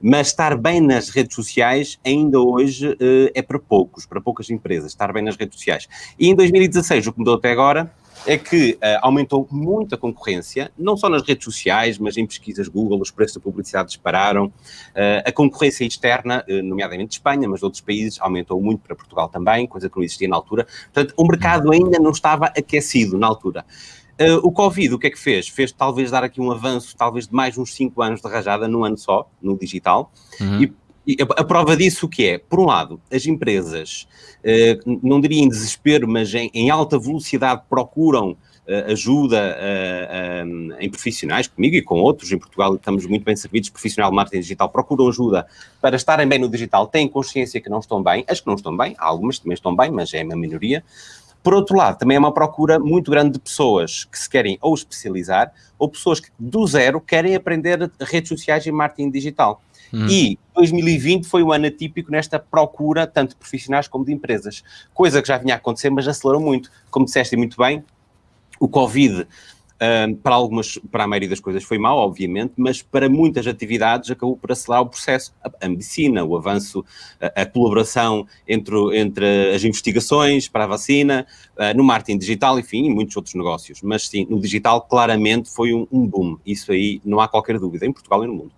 Mas estar bem nas redes sociais ainda hoje é para poucos, para poucas empresas, estar bem nas redes sociais. E em 2016, o que mudou até agora é que uh, aumentou muito a concorrência, não só nas redes sociais, mas em pesquisas Google, os preços da publicidade dispararam. Uh, a concorrência externa, uh, nomeadamente de Espanha, mas de outros países, aumentou muito para Portugal também, coisa que não existia na altura. Portanto, o mercado ainda não estava aquecido na altura. Uh, o Covid, o que é que fez? Fez talvez dar aqui um avanço, talvez de mais uns 5 anos de rajada, num ano só, no digital, uhum. e a, prova disso o que é? Por um lado, as empresas, eh, não diria em desespero, mas em, em alta velocidade procuram eh, ajuda eh, em profissionais, comigo e com outros, em Portugal estamos muito bem servidos, profissional de marketing digital, procuram ajuda para estarem bem no digital, têm consciência que não estão bem, as que não estão bem, algumas também estão bem, mas é uma minoria. Por outro lado, também é uma procura muito grande de pessoas que se querem ou especializar, ou pessoas que do zero querem aprender redes sociais e marketing digital. Hum. E 2020 foi um ano atípico nesta procura, tanto de profissionais como de empresas. Coisa que já vinha a acontecer, mas acelerou muito. Como disseste muito bem, o Covid um, para algumas, para a maioria das coisas foi mau, obviamente, mas para muitas atividades acabou por acelerar o processo. A, a medicina, o avanço, a, a, colaboração entre, entre as investigações para a vacina, uh, no marketing digital, enfim, e muitos outros negócios. Mas sim, no digital claramente foi um, um boom. Isso aí não há qualquer dúvida, em Portugal e no mundo.